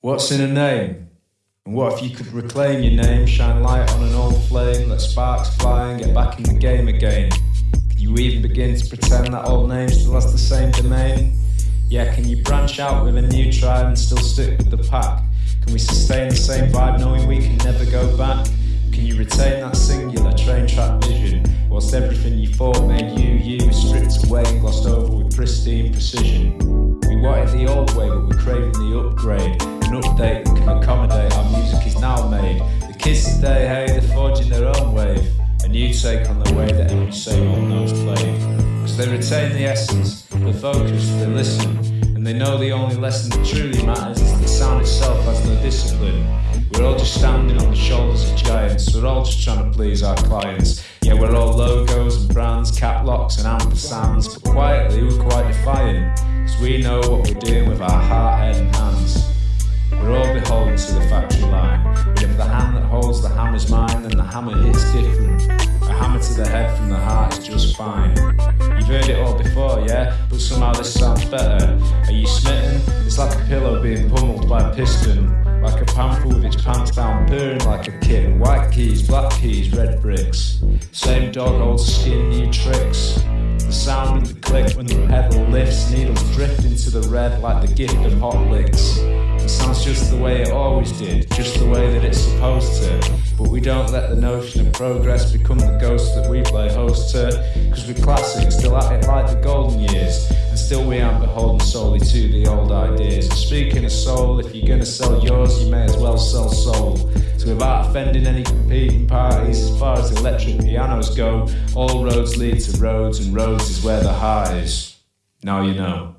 What's in a name? And what if you could reclaim your name, shine light on an old flame, let sparks fly and get back in the game again? Can you even begin to pretend that old name still has the same domain? Yeah, can you branch out with a new tribe and still stick with the pack? Can we sustain the same vibe knowing we can never go back? Can you retain that singular train track vision? Whilst everything you thought made you, you stripped away and glossed over with pristine precision. We wanted the old way, but we're craving the upgrade an update that can accommodate our music is now made. The kids today, hey, they're forging their own wave. A new take on the way that every same old note's played. Because they retain the essence, the focus, they listen. And they know the only lesson that truly matters is the sound itself has no discipline. We're all just standing on the shoulders of giants. We're all just trying to please our clients. Yeah, we're all logos and brands, cap locks and ampersands. But quietly, we're quite defiant. We know what we're doing with our heart, head, and hands. We're all beholden to the factory line. But if the hand that holds the hammer's mine, then the hammer hits different. A hammer to the head from the heart is just fine. You've heard it all before, yeah? But somehow this sounds better. Are you smitten? It's like a pillow being pummeled by a piston. Like a panther with its pants down, purring like a kitten. White keys, black keys, red bricks. Same dog, old skin, new tricks. Needles drift into the red like the gift of hot licks. It sounds just the way it always did, just the way that it's supposed to. But we don't let the notion of progress become the ghost that we play host to. Cause we're classic, still at it like the golden years. And still we aren't beholden solely to the old ideas. Speaking of soul, if you're gonna sell yours, you may as well sell soul. So without offending any competing parties, as far as electric pianos go, all roads lead to Rhodes, and Rhodes is where the highs. Now you know.